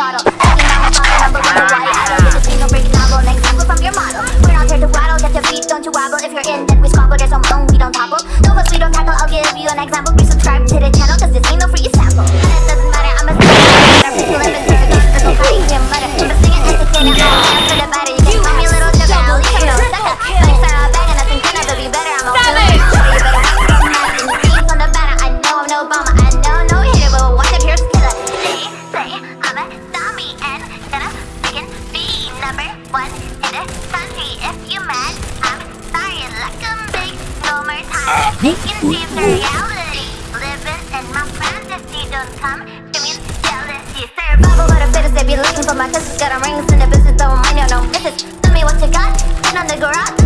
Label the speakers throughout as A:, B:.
A: shot up. over time, we can see the reality. Living in my fantasy, don't come to me jealousy. Survival, up a lot of fittest, they be looking for my kisses. Got a rings in the business, don't mind no misses. Tell me what you got, and on the garage.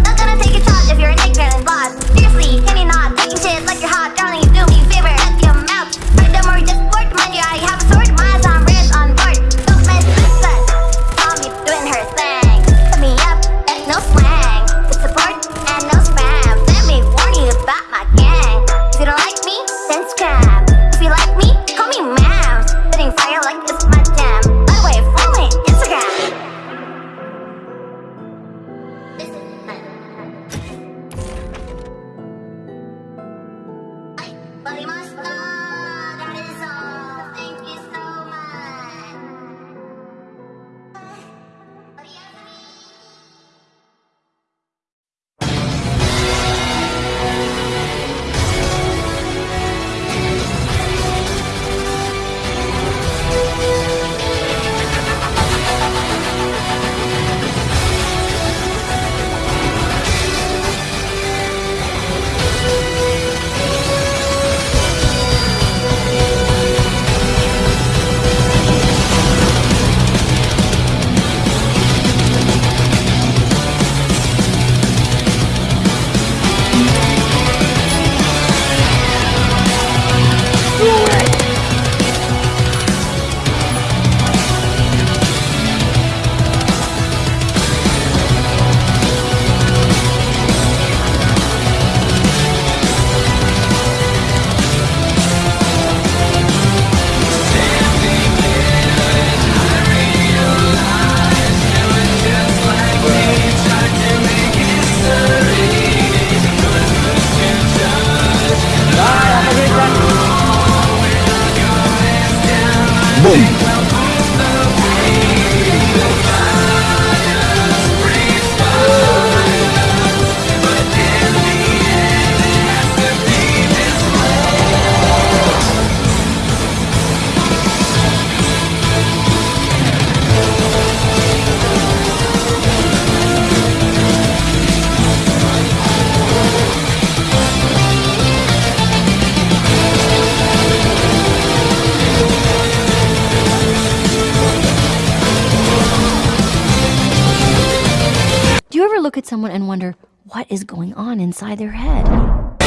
B: look at someone and wonder what is going on inside their head. Like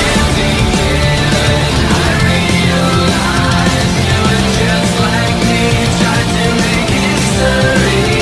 B: me,